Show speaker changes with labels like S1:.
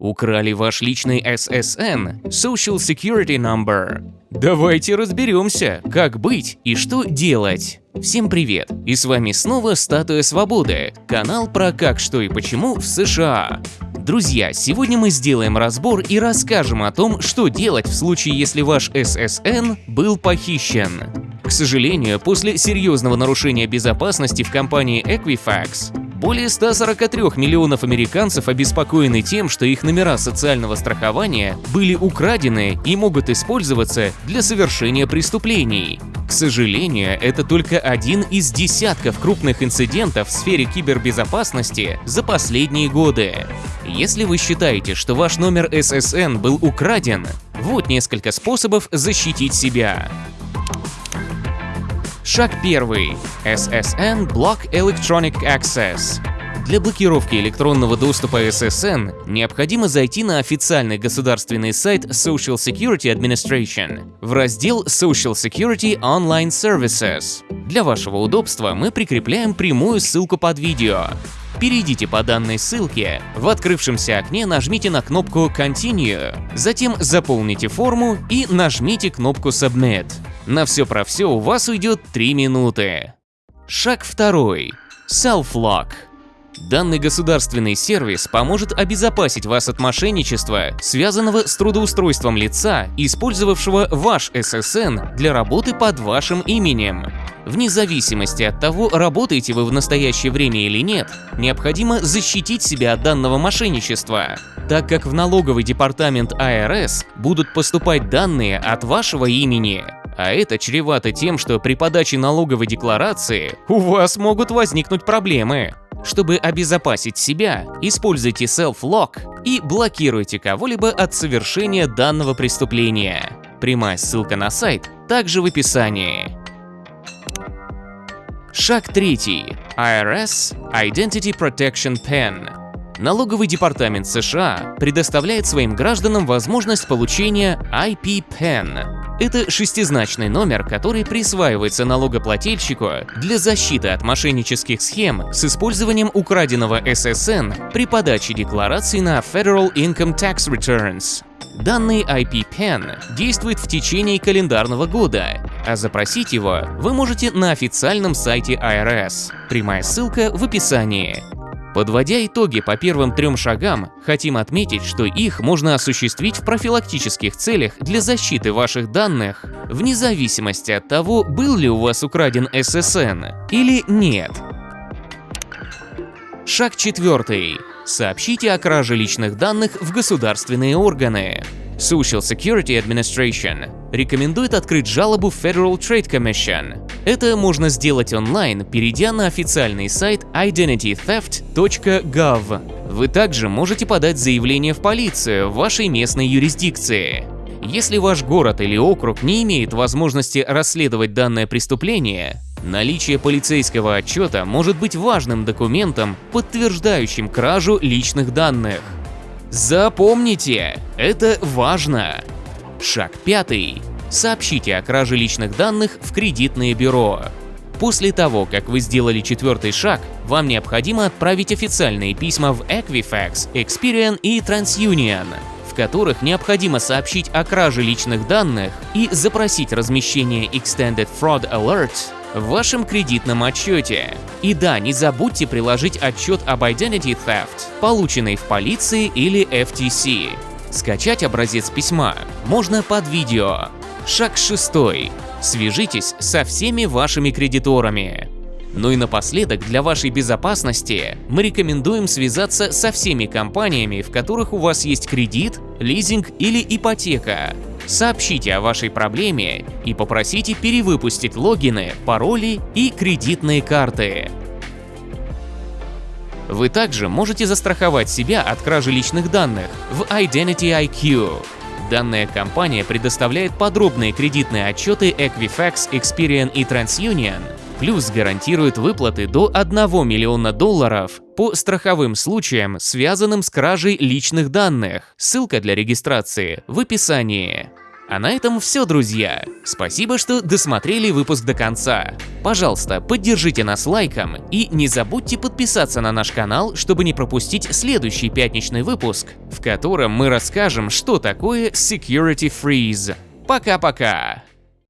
S1: Украли ваш личный SSN, Social Security Number. Давайте разберемся, как быть и что делать. Всем привет! И с вами снова Статуя Свободы, канал про как, что и почему в США. Друзья, сегодня мы сделаем разбор и расскажем о том, что делать в случае, если ваш SSN был похищен. К сожалению, после серьезного нарушения безопасности в компании Equifax более 143 миллионов американцев обеспокоены тем, что их номера социального страхования были украдены и могут использоваться для совершения преступлений. К сожалению, это только один из десятков крупных инцидентов в сфере кибербезопасности за последние годы. Если вы считаете, что ваш номер SSN был украден, вот несколько способов защитить себя. Шаг первый. SSN Block Electronic Access. Для блокировки электронного доступа SSN необходимо зайти на официальный государственный сайт Social Security Administration в раздел Social Security Online Services. Для вашего удобства мы прикрепляем прямую ссылку под видео. Перейдите по данной ссылке, в открывшемся окне нажмите на кнопку Continue, затем заполните форму и нажмите кнопку Submit. На все про все у вас уйдет 3 минуты. Шаг второй. Self-Lock. Данный государственный сервис поможет обезопасить вас от мошенничества, связанного с трудоустройством лица, использовавшего ваш SSN для работы под вашим именем. Вне зависимости от того, работаете вы в настоящее время или нет, необходимо защитить себя от данного мошенничества, так как в налоговый департамент АРС будут поступать данные от вашего имени. А это чревато тем, что при подаче налоговой декларации у вас могут возникнуть проблемы. Чтобы обезопасить себя, используйте Self-Lock и блокируйте кого-либо от совершения данного преступления. Прямая ссылка на сайт также в описании. Шаг третий. IRS Identity Protection Pen. Налоговый департамент США предоставляет своим гражданам возможность получения IP-PAN это шестизначный номер, который присваивается налогоплательщику для защиты от мошеннических схем с использованием украденного SSN при подаче декларации на Federal Income Tax Returns. Данный IP-PAN действует в течение календарного года, а запросить его вы можете на официальном сайте IRS. Прямая ссылка в описании. Подводя итоги по первым трем шагам, хотим отметить, что их можно осуществить в профилактических целях для защиты ваших данных, вне зависимости от того, был ли у вас украден SSN или нет. Шаг четвертый. Сообщите о краже личных данных в государственные органы. Social Security Administration рекомендует открыть жалобу в Federal Trade Commission. Это можно сделать онлайн, перейдя на официальный сайт identitytheft.gov. Вы также можете подать заявление в полицию в вашей местной юрисдикции. Если ваш город или округ не имеет возможности расследовать данное преступление, наличие полицейского отчета может быть важным документом, подтверждающим кражу личных данных. Запомните, это важно. Шаг пятый. Сообщите о краже личных данных в кредитное бюро. После того, как вы сделали четвертый шаг, вам необходимо отправить официальные письма в Equifax, Experian и TransUnion, в которых необходимо сообщить о краже личных данных и запросить размещение Extended Fraud Alert в вашем кредитном отчете. И да, не забудьте приложить отчет об Identity Theft, полученный в полиции или FTC. Скачать образец письма можно под видео. Шаг шестой. Свяжитесь со всеми вашими кредиторами. Ну и напоследок, для вашей безопасности мы рекомендуем связаться со всеми компаниями, в которых у вас есть кредит, лизинг или ипотека, Сообщите о вашей проблеме и попросите перевыпустить логины, пароли и кредитные карты. Вы также можете застраховать себя от кражи личных данных в Identity IQ. Данная компания предоставляет подробные кредитные отчеты Equifax, Experian и TransUnion, плюс гарантирует выплаты до 1 миллиона долларов по страховым случаям, связанным с кражей личных данных. Ссылка для регистрации в описании. А на этом все, друзья. Спасибо, что досмотрели выпуск до конца. Пожалуйста, поддержите нас лайком и не забудьте подписаться на наш канал, чтобы не пропустить следующий пятничный выпуск, в котором мы расскажем, что такое Security Freeze. Пока-пока!